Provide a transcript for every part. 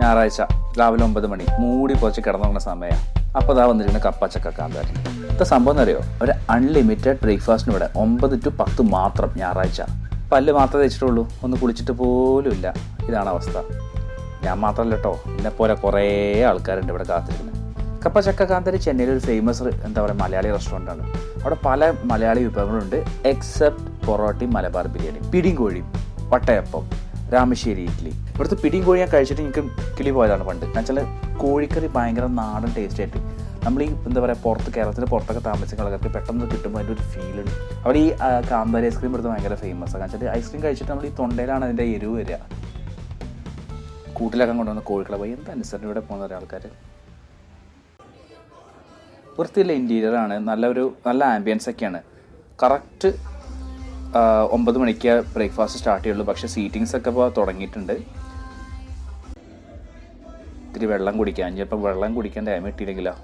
ഞായറാഴ്ച രാവിലെ ഒമ്പത് മണി. മൂടി പൊച്ച് കിടന്നുറങ്ങുന്ന സമയം. അപ്പോൾ അതാ വന്നിരുന്ന കപ്പച്ചക്ക കാന്താരി. ഇത് സംഭവം എന്നറിയോ? ഒരു അൺലിമിറ്റഡ് ബ്രേക്ക്ഫാസ്റ്റിന് ഇവിടെ ഒമ്പത് ടു പത്ത് മാത്രം ഞായറാഴ്ച. പല്ല് മാത്രമേ തേച്ചിട്ടുള്ളൂ ഒന്ന് കുളിച്ചിട്ട് പോലുമില്ല ഇതാണ് അവസ്ഥ. ഞാൻ മാത്രമല്ല കേട്ടോ എന്നെ പോലെ കുറേ ആൾക്കാരുണ്ട് ഇവിടെ കാത്തിരിക്കുന്നത്. കപ്പ ചക്ക കാന്താരി ചെന്നൈയിൽ ഒരു ഫേമസ് എന്താ പറയുക മലയാളി റെസ്റ്റോറന്റ് ആണ്. അവിടെ പല മലയാളി വിഭവങ്ങളുണ്ട് എക്സെപ്റ്റ് പൊറോട്ടയും മലബാർ ബിരിയാണി പിടിയും കോഴിയും വട്ടയപ്പം. രാമശ്ശേരി ഇഡ്ഡലി ഇവിടുത്തെ പിടിയും കോഴി ഞാൻ കഴിച്ചിട്ട് എനിക്ക് കിളി പോയതാണ് പണ്ട്. എന്ന് വെച്ചാൽ കോഴിക്കറി ഭയങ്കര നാടൻ ടേസ്റ്റ് ആയിട്ട്. നമ്മൾ ഈ എന്താ പറയുക പുറത്ത് കേരളത്തിൽ പുറത്തൊക്കെ താമസിക്കുന്ന ആൾക്കാർക്ക് പെട്ടെന്ന് കിട്ടുമ്പോൾ അതിന്റെ ഒരു ഫീൽ ഉണ്ട്. അവിടെ ഈ കാന്താരി ഐസ്ക്രീം ഇവിടുത്തെ ഭയങ്കര ഫേമസ് ആണ്. വെച്ചാൽ ഐസ്ക്രീം കഴിച്ചിട്ട് നമ്മൾ ഈ തൊണ്ടയിലാണ് അതിന്റെ എരിവ് വരിക. കൂട്ടിലൊക്കെ കൊണ്ടുവന്ന കോഴിക്കളെ പോയി. എന്താ അനുസരണം ഇവിടെ പോകുന്ന ഒരാൾക്കാർ വൃത്തിയുള്ള ഇന്റീരിയർ ആണ്. നല്ലൊരു നല്ല ആംബിയൻസ് ഒക്കെയാണ്. കറക്റ്റ് ഒമ്പത് മണിക്ക് ബ്രേക്ക്ഫാസ്റ്റ് സ്റ്റാർട്ട് ചെയ്യുള്ളൂ. പക്ഷേ സീറ്റിങ്സ് ഒക്കെ ഇപ്പോൾ തുടങ്ങിയിട്ടുണ്ട്. ഇത്തിരി വെള്ളം കുടിക്കാൻ ചിലപ്പോൾ വെള്ളം കുടിക്കാൻ ടൈം കിട്ടിയില്ലെങ്കിലോ?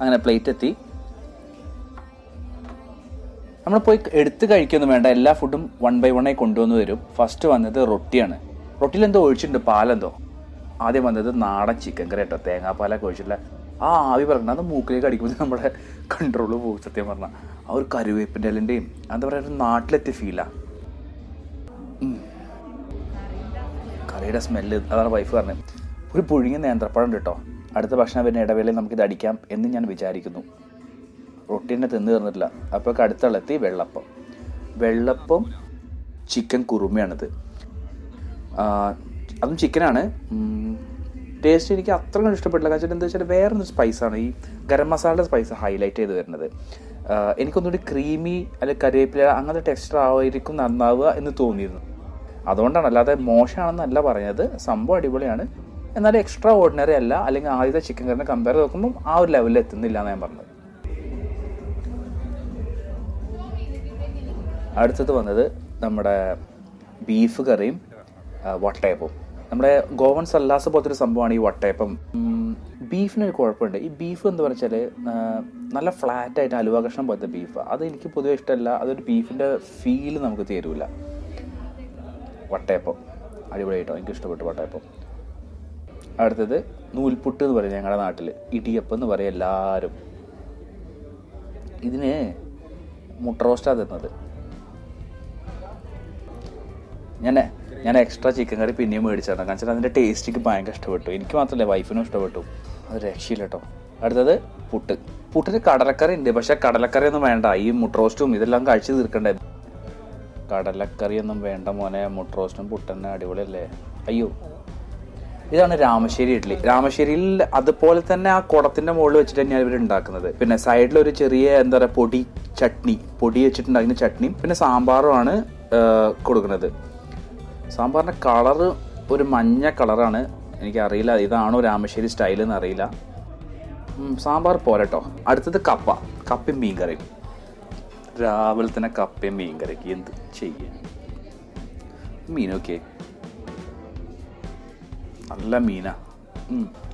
അങ്ങനെ പ്ലേറ്റ് എത്തി. നമ്മൾ പോയി എടുത്ത് കഴിക്കൊന്നും വേണ്ട. എല്ലാ ഫുഡും വൺ ബൈ വണ്ണായി കൊണ്ടുവന്ന് വരും ഫസ്റ്റ് വന്നത് റൊട്ടിയാണ്. റൊട്ടിയിൽ എന്തോ ഒഴിച്ചിട്ടുണ്ട്. പാലെന്തോ? ആദ്യം വന്നത് നാടൻ ചിക്കൻ കറി കേട്ടോ തേങ്ങാപ്പാലൊക്കെ ഒഴിച്ചിട്ടില്ല ആ ആവി പറഞ്ഞാൽ അത് മൂക്കിലേക്ക് അടിക്കുമ്പോൾ നമ്മുടെ കൺട്രോൾ പോകും സത്യം പറഞ്ഞാൽ ആ ഒരു കരുവേപ്പിന്റെ ഇലന്റെയും എന്താ പറയുക നാട്ടിലെത്തിയ ഫീലാണ് കറിയുടെ സ്മെല്ല് അതാണ് വൈഫ് പറഞ്ഞത്. ഒരു പുഴുങ്ങിയ നേന്ത്രപ്പഴം ഉണ്ട് കേട്ടോ അടുത്ത ഭക്ഷണം വരുന്ന ഇടവേളയിൽ നമുക്കിത് അടിക്കാം എന്ന് ഞാൻ വിചാരിക്കുന്നു. റൊട്ടി തന്നെ തീർന്നിട്ടില്ല. അപ്പോൾ അടുത്തുള്ളെത്തി വെള്ളപ്പം. വെള്ളപ്പം ചിക്കൻ കുറുമയാണിത്. അതും ചിക്കനാണ് ടേസ്റ്റ് എനിക്ക് അത്ര ഇഷ്ടപ്പെട്ടില്ല. കാരണം എന്താ വെച്ചാൽ വേറൊരു സ്പൈസാണ് ഈ ഗരം മസാലയുടെ സ്പൈസ് ഹൈലൈറ്റ് ചെയ്ത് വരുന്നത്. എനിക്കൊന്നുകൂടി ക്രീമി അല്ലെങ്കിൽ കറിവേപ്പില അങ്ങനത്തെ ടെക്സ്ചർ ആയിരിക്കും നന്നാവുക എന്ന് തോന്നിയിരുന്നു. അതുകൊണ്ടാണ് അല്ലാതെ മോശമാണെന്നല്ല പറഞ്ഞത്. സംഭവം അടിപൊളിയാണ്. എന്നാലും എക്സ്ട്രാ ഓർഡിനറി അല്ല അല്ലെങ്കിൽ ആദ്യത്തെ ചിക്കൻ കറിനെ കമ്പയർ നോക്കുമ്പോൾ ആ ഒരു ലെവലിൽ എത്തുന്നില്ല എന്ന് ഞാൻ പറഞ്ഞത്. അടുത്തത് വന്നത് നമ്മുടെ ബീഫ് കറിയും വട്ടയപ്പവും. നമ്മുടെ ഗോവൻ സല്ലാസ് പോലത്തെ ഒരു സംഭവമാണ് ഈ വട്ടയപ്പം. ബീഫിനൊരു കുഴപ്പമുണ്ട്. ഈ ബീഫ് എന്ന് പറഞ്ഞാൽ നല്ല ഫ്ലാറ്റ് ആയിട്ട് അലുവ കഷ്ണം പോലത്തെ ബീഫ്. അത് എനിക്ക് പൊതുവെ ഇഷ്ടമല്ല. അതൊരു ബീഫിന്റെ ഫീൽ നമുക്ക് തരൂല. വട്ടയപ്പം. അടിപൊളിയായിട്ടോ? എനിക്ക് ഇഷ്ടപ്പെട്ടു വട്ടയപ്പം. അടുത്തത് നൂൽപുട്ട് എന്ന് പറയും ഞങ്ങളുടെ നാട്ടിൽ ഇടിയപ്പം എന്ന് പറയും എല്ലാവരും ഇതിന് മുട്ട റോസ്റ്റാണ് തരുന്നത് ഞാൻ ഞാൻ എക്സ്ട്രാ ചിക്കൻ കറി പിന്നെയും മേടിച്ചാണ് കാരണം വെച്ചാൽ അതിന്റെ ടേസ്റ്റ് എനിക്ക് ഭയങ്കര ഇഷ്ടപ്പെട്ടു. എനിക്ക് മാത്രമല്ല വൈഫിനും ഇഷ്ടപ്പെട്ടു. അത് രക്ഷയില്ല കേട്ടോ അടുത്തത് പുട്ട്. പുട്ടിന് കടലക്കറി ഉണ്ട് പക്ഷെ കടലക്കറി ഒന്നും വേണ്ട. ഈ മുട്ട റോസ്റ്റും ഇതെല്ലാം കഴിച്ചു തീർക്കണ്ടേ? കടലക്കറി ഒന്നും വേണ്ട മോനെ മുട്ട റോസ്റ്റും പുട്ടന്നെ അടിപൊളിയല്ലേ? അയ്യോ. ഇതാണ് രാമശ്ശേരി ഇഡ്ഡലി രാമശ്ശേരിയിൽ അതുപോലെ തന്നെ ആ കുടത്തിന്റെ മുകളിൽ വെച്ചിട്ട് തന്നെയാണ് ഇവർ ഉണ്ടാക്കുന്നത് പിന്നെ സൈഡിൽ ഒരു ചെറിയ എന്താ പറയുക പൊടി ചട്നി. പൊടി വെച്ചിട്ടുണ്ടാക്കുന്ന ചട്നിയും പിന്നെ സാമ്പാറുമാണ് കൊടുക്കുന്നത്. സാമ്പാറിന്റെ കളറ് ഒരു മഞ്ഞ കളറാണ് എനിക്കറിയില്ല. ഇതാണോ രാമശ്ശേരി സ്റ്റൈൽ എന്ന് അറിയില്ല. സാമ്പാർ പോരട്ടോ. അടുത്തത് കപ്പ. കപ്പയും മീൻകറിയും. രാവിലെ തന്നെ കപ്പയും മീൻ മീൻകറിക്ക് എന്ത് ചെയ്യാൻ? മീനൊക്കെ. നല്ല മീനാ.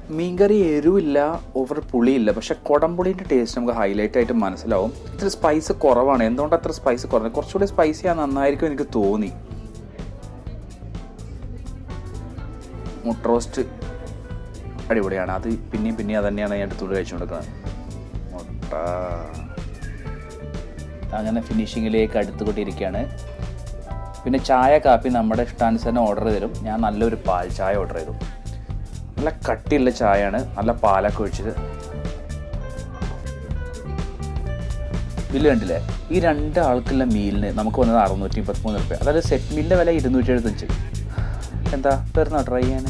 മീൻകറി എരിവില്ല ഓവർ പുളിയില്ല. പക്ഷെ കുടംപുളിന്റെ ടേസ്റ്റ് നമുക്ക് ഹൈലൈറ്റ് ആയിട്ട് മനസ്സിലാവും. ഇത്ര സ്പൈസ് കുറവാണ്. എന്തുകൊണ്ട് അത്ര സ്പൈസ് കുറഞ്ഞത്? കുറച്ചുകൂടി സ്പൈസി ആ നന്നായിരിക്കും എനിക്ക് തോന്നി. റോസ്റ്റ് അടിപൊളിയാണ്. അത് പിന്നെയും പിന്നെയും അത് തന്നെയാണ് ഞാൻ എടുത്തുകൊണ്ട് കഴിച്ചുകൊണ്ടിരിക്കുന്നത് മുട്ട. അങ്ങനെ ഫിനിഷിങ്ങിലേക്ക് അടുത്തുകൊണ്ടിരിക്കുകയാണ്. പിന്നെ ചായ കാപ്പി നമ്മുടെ ഇഷ്ടാനുസരണം ഓർഡർ തരും. ഞാൻ നല്ലൊരു പാൽ ചായ ഓർഡർ ചെയ്തു. നല്ല കട്ടിയുള്ള ചായയാണ്. നല്ല പാലൊക്കെ ഒഴിച്ചത് ബില്ല് കണ്ടില്ലേ? ഈ രണ്ട് ആൾക്കുള്ള മീലിന് നമുക്ക് വന്നത് അറുന്നൂറ്റി മുപ്പത്തിമൂന്ന് റുപ്യ. അതായത് സെറ്റ് മീലിന്റെ വില ഇരുന്നൂറ്റി എഴുപത്തഞ്ച് എന്താ? വരുന്നോ ട്രൈ ചെയ്യാൻ